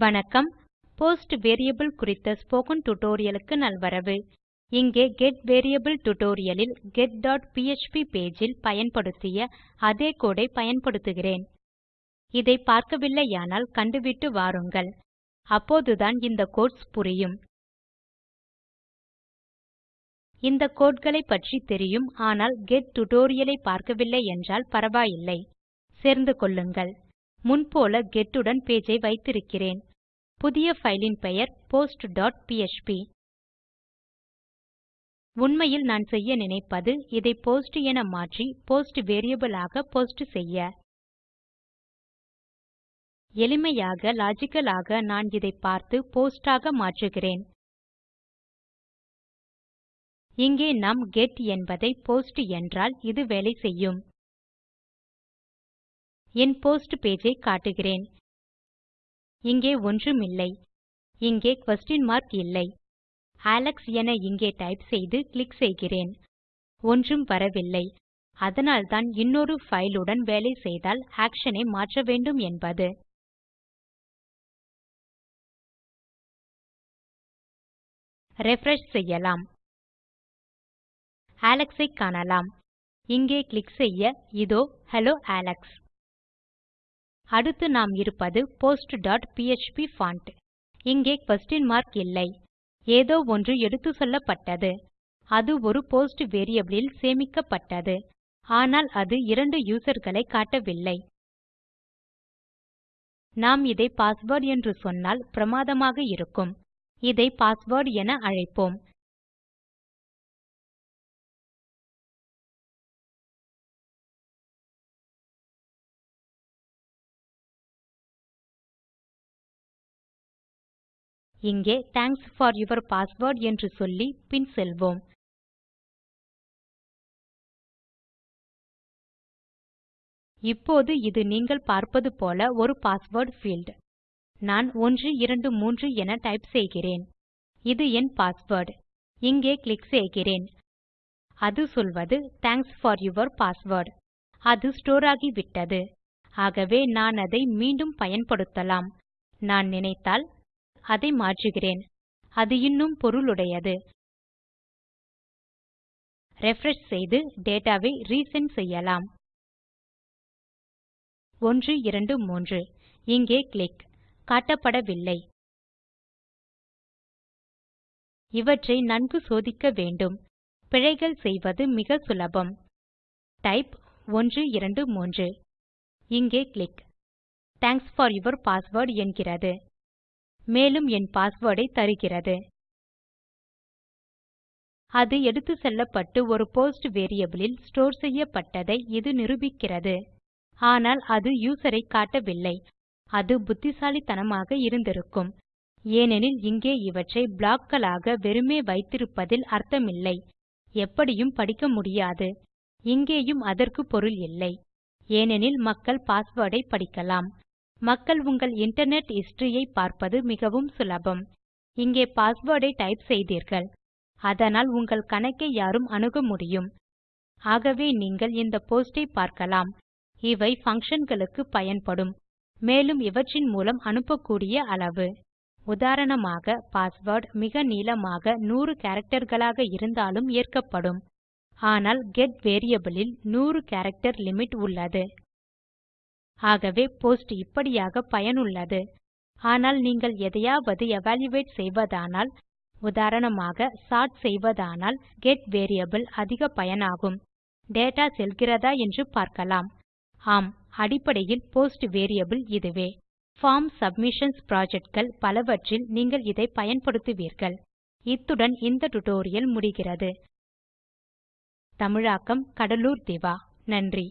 வணக்கம். Post variable குறித்த spoken டியூட்டோரியலுக்கு நல்வரவு. இங்கே கெட் வேரியபிள் டியூட்டோரியலில் get.php பேஜில் பயன்படுத்திய அதே கோடை பயன்படுத்துகிறேன். இதை பார்க்கவில்லையானால் கண்டுவிட்டு வாருங்கள். அப்போதுதான் இந்த கோட்ஸ் புரியும். இந்த கோட்களை பற்றி தெரியும் ஆனால் கெட் tutorial ஐ பார்க்கவில்லை என்றால் பரவாயில்லை. சேர்ந்து கொள்ளுங்கள். முன்போல get உடன் பேஜ் ஐ வைத்திருக்கிறேன். புதிய ஃபைலின் பெயர் post.php உண்மையில் நான் செய்ய நினைப்பது இதை போஸ்ட் என மாற்றி போஸ்ட் வேரியபிள் ஆக போஸ்ட் செய்ய. எளிமையாக லாஜிக்கல் ஆக நான் இதை பார்த்து போஸ்ட் ஆக மாற்றுகிறேன். இங்கே நாம் கெட் என்பதை போஸ்ட் என்றால் இது வேலை செய்யும். என் போஸ்ட் பேஜ் ஐ காட்டுகிறேன். இங்கே ஒன்றுமில்லை. இங்கே குயஸ்ஷன் மார்க் இல்லை. அலெக்ஸ் என இங்கே டைப் செய்து கிளிக் செய்கிறேன். ஒன்றும் வரவில்லை. அதனால்தான் இன்னொரு பைல் உடன் வேலை செய்தால் ஆக்ஷன் ஐ மாற்ற வேண்டும் என்பது. ரிஃப்ரெஷ் செய்யலாம். அலெக்ஸ் ஐ காணலாம். இங்கே கிளிக் செய்ய இதோ ஹெல்லோ அலெக்ஸ் அடுத்து நாம் இருப்பது post.php font. இங்கே question மார்க் இல்லை. ஏதோ ஒன்று எடுத்துச்சொல்லப்பட்டது அது ஒரு போஸ்ட் வேரியபிள் சேமிக்கப்பட்டது. ஆனால் அது இரண்டு யூசர்களை காட்டவில்லை. நாம் இதை பாஸ்வேர்ட் என்று சொன்னால் பிரமாதமாக இருக்கும். இதை பாஸ்வேர்ட் என அழைப்போம். இங்கே thanks for your password என்று சொல்லி பின் செல்வோம். இப்போது இது நீங்கள் பார்ப்பது போல ஒரு பாஸ்வேர்ட் பீல்ட் நான் 123 என டைப் செய்கிறேன். இது என் பாஸ்வேர்ட் இங்கே கிளிக் செய்கிறேன். அது சொல்வது தேங்க்ஸ் ஃபார் யூர் பாஸ்வேர்ட் அது ஸ்டோர் ஆகிவிட்டது. ஆகவே நான் அதை மீண்டும் பயன்படுத்தலாம். நான் நினைத்தால் அதை மாற்றுகிறேன். அது இன்னும் பொருளுடையது. ரிஃப்ரெஷ் செய்து டேட்டா செய்யலாம். ரிசெண்ட் செய்யலாம் 123 இங்கே கிளிக் காட்டப்படவில்லை. இவற்றை நன்கு சோதிக்க வேண்டும். பிழைகள் செய்வது மிக சுலபம். டைப் 123 இங்கே click thanks for your password என்கிறது. மேலும் என் பாஸ்வேர்டை தருகிறது. அது எடுத்து செல்லப்பட்டு ஒரு போஸ்ட் வேரியபிளில் ஸ்டோர் செய்யப்பட்டதை இது நிரூபிக்கிறது. ஆனால் அது யூசர் ஐ காட்டவில்லை. அது புத்திசாலித்தனமாக இருந்திருக்கும். ஏனெனில் இங்கே இவற்றை ப்ளாக் களாக வெறுமே வைத்திருப்பதில் அர்த்தமில்லை. எப்படியும் படிக்க முடியாது. இங்கேயும் அதற்கு பொருள் இல்லை. ஏனெனில் மக்கள் பாஸ்வேர்ட் ஐ படிக்கலாம். மக்கள் உங்கள் இன்டர்நெட் ஹிஸ்டரியை பார்ப்பது மிகவும் சுலபம். இங்கே பாஸ்வேர்டை டைப் செய்தீர்கள். அதனால் உங்கள் கணக்கை யாரும் அணுக முடியும். ஆகவே நீங்கள் இந்த போஸ்டை பார்க்கலாம். இவை functionகளுக்கு பயன்படும். மேலும் இவற்றின் மூலம் அனுப்பக்கூடிய அளவு. உதாரணமாக பாஸ்வேர்ட் மிக நீளமாக 100 characterகளாக இருந்தாலும் ஏற்கப்படும். ஆனால் கெட் வேரியபிளில் 100 கேரக்டர் லிமிட் உள்ளது. ஆகவே போஸ்ட் இப்படியாக பயனுள்ளது. ஆனால் நீங்கள் எதையாவது எவல்யூயேட் செய்வதானால் உதாரணமாக சார்ட் செய்வதானால் கெட் வேரியபிள் அதிக பயனாகும். டேட்டா செல்கிறதா என்று பார்க்கலாம். ஆம் அடிப்படையில் போஸ்ட் வேரியபிள் இதுவே. பார்ம் சப்மிஷன்ஸ் projectகள் பலவற்றில் நீங்கள் இதை பயன்படுத்துவீர்கள். இத்துடன் இந்த டுடோரியல் முடிகிறது. தமிழாக்கம் கடலூர் திவா. நன்றி.